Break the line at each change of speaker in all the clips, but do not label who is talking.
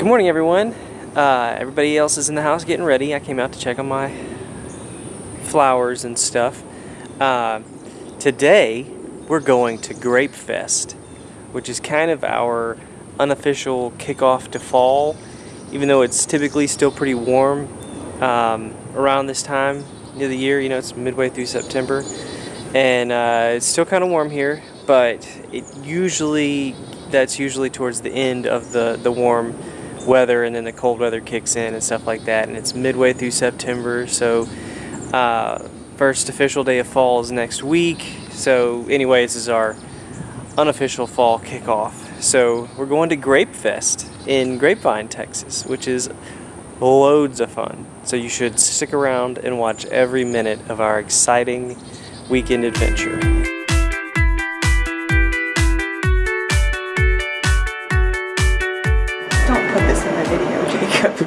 Good morning, everyone. Uh, everybody else is in the house getting ready. I came out to check on my flowers and stuff. Uh, today, we're going to Grape Fest, which is kind of our unofficial kickoff to fall, even though it's typically still pretty warm um, around this time of the year. You know, it's midway through September, and uh, it's still kind of warm here, but it usually that's usually towards the end of the the warm weather and then the cold weather kicks in and stuff like that and it's midway through September so uh, first official day of fall is next week. So anyways this is our unofficial fall kickoff. So we're going to Grape Fest in Grapevine Texas which is loads of fun. So you should stick around and watch every minute of our exciting weekend adventure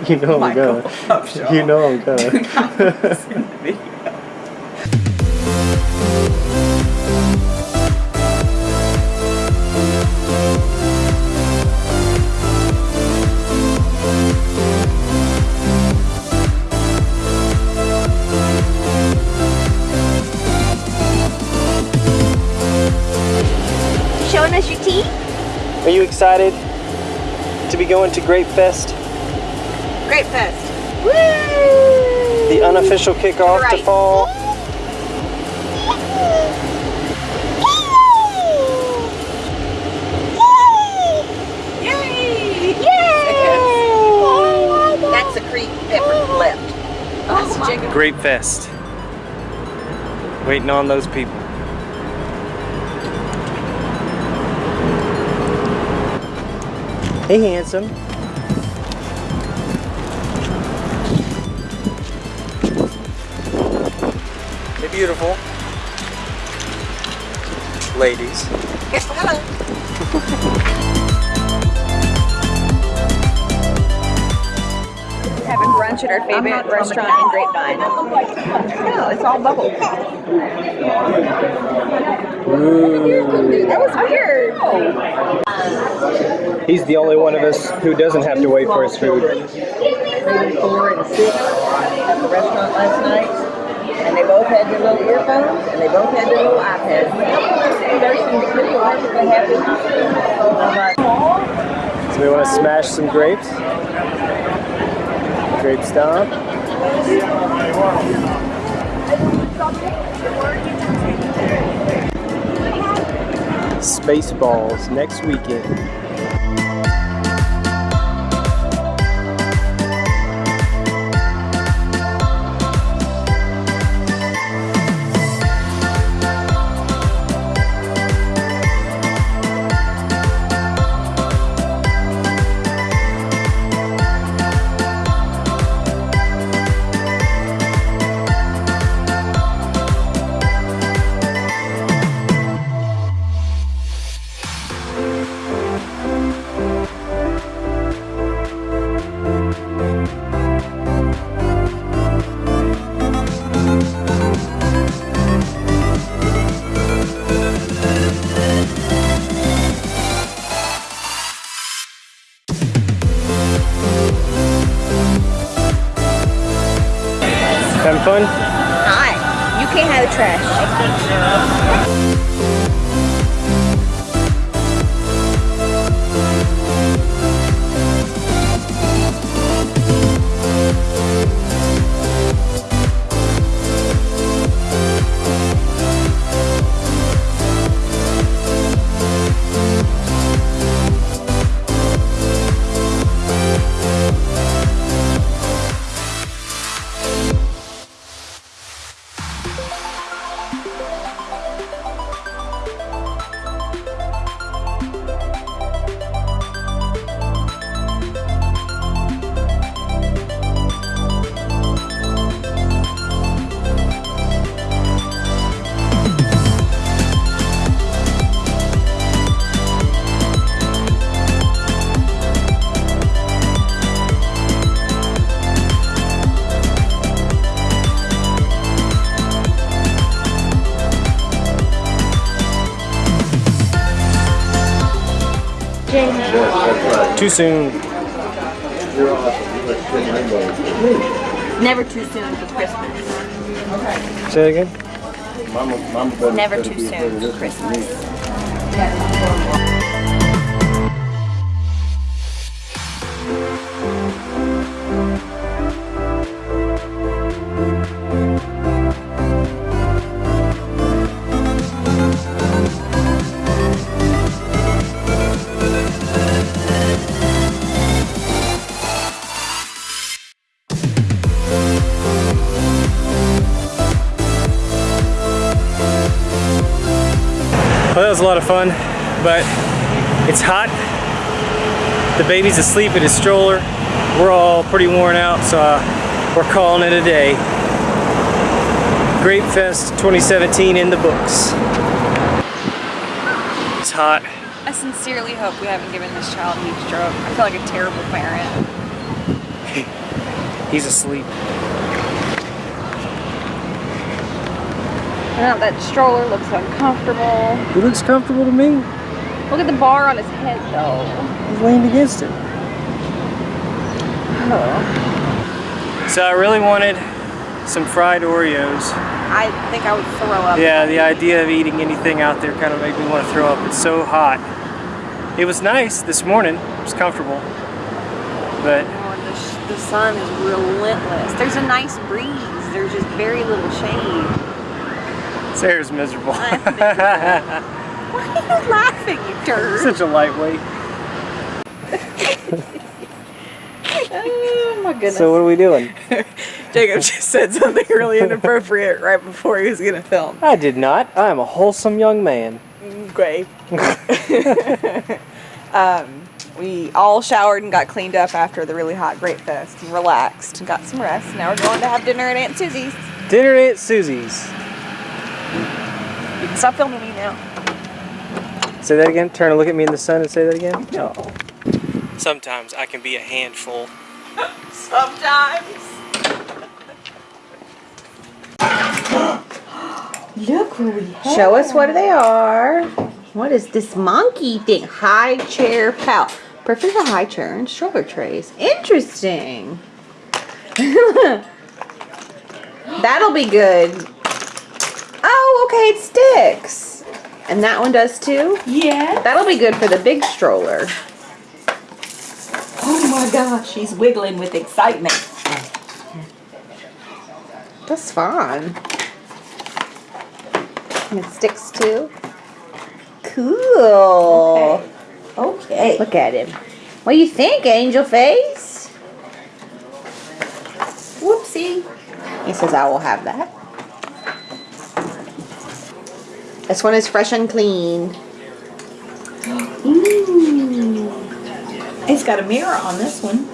you know I'm
Michael,
gonna
oh,
you know I'm gonna
Do not put this in the video.
Showing us your teeth?
Are you excited to be going to Grape Fest?
Grape Fest.
The unofficial kickoff to fall.
Yay! Yay!
That's a creep pepper left. Oh That's Jacob.
Grape Fest. Waiting on those people. Hey, handsome. Beautiful. Ladies.
Hello.
Having brunch at our favorite restaurant in Grapevine.
No, it's all bubble.
That was weird.
He's the only one of us who doesn't have to wait for his food.
Maybe four and six at the restaurant last night. And they both had their little earphones and they both had their little iPads.
So we want to smash some grapes. Grape stomp. Spaceballs next weekend. Fun?
You can't have the trash. Too soon.
Awesome. You look good rainbow.
Never too soon for Christmas.
Say it again.
Mama, mama
Never too soon
afraid of
for
this
Well, that was a lot of fun, but it's hot. The baby's asleep in his stroller. We're all pretty worn out, so uh, we're calling it a day. Grape Fest 2017 in the books. It's hot.
I sincerely hope we haven't given this child heat stroke. I feel like a terrible parent.
He's asleep.
Now that stroller looks uncomfortable.
He looks comfortable to me.
Look at the bar on his head though.
He's leaned against it. Oh. So I really wanted some fried Oreos.
I think I would throw up.
Yeah, the idea of eating anything out there kind of made me want to throw up. It's so hot. It was nice this morning. It was comfortable. But
Oh, the, sh- the sun is relentless. There's a nice breeze. There's just very little shade.
Sarah's miserable.
I think Why are you laughing, you turd?
Such a lightweight.
Oh my goodness.
So what are we doing?
Jacob just said something really inappropriate right before he was gonna film.
I did not. I am a wholesome young man.
Great. um, we all showered and got cleaned up after the really hot Grape Fest and relaxed and got some rest. Now we're going to have dinner at Aunt Susie's.
Dinner at Susie's.
You can stop filming me now.
Say that again. Turn and look at me in the sun and say that again. No. Sometimes I can be a handful.
Sometimes.
Look what we have. Show us what they are. What is this monkey thing? High chair pal. Perfect for high chair and stroller trays. Interesting. That'll be good. Oh, okay, it sticks. And that one does too?
Yeah.
That'll be good for the big stroller.
Oh my gosh, she's wiggling with excitement.
That's fun. And it sticks too. Cool.
Okay.
Look at him. What do you think, angel face?
Whoopsie.
He says, I will have that. This one is fresh and clean.
It's got a mirror on this one.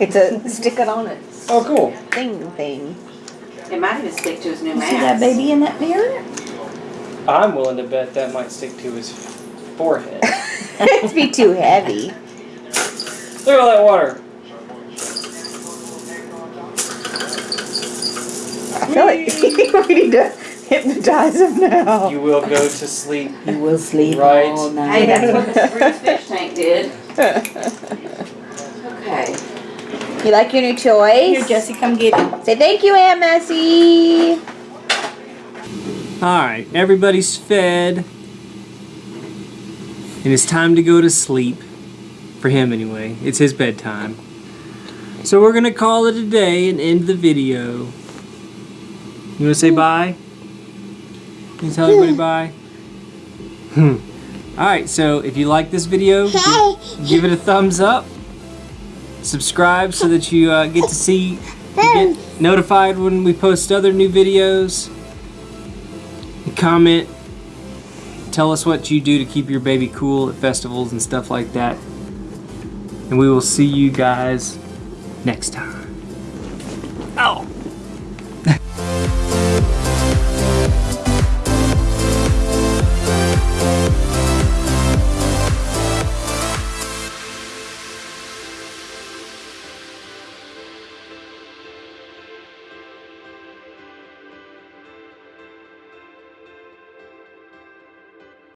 It's a stick it on it
Oh, cool.
thing thing.
It might even stick to his new
You
mask.
see that baby in that mirror?
I'm willing to bet that might stick to his forehead.
It'd be too heavy.
Look at all that water.
I feel like we need to hypnotize him now.
You will go to sleep.
You will sleep
Right.
all night.
Hey, that's what the Spruce fish tank did. Okay.
You like your new toys?
Here,
toys?
Jesse, come get him.
Say thank you, Aunt Messie.
Alright, everybody's fed. And it's time to go to sleep. For him, anyway. It's his bedtime. So we're going to call it a day and end the video. You want to say hmm. bye? Can you tell everybody bye? Hmm. Alright, so if you like this video, give it a thumbs up. Subscribe so that you uh, get to see, get notified when we post other new videos comment tell us what you do to keep your baby cool at festivals and stuff like that and we will see you guys next time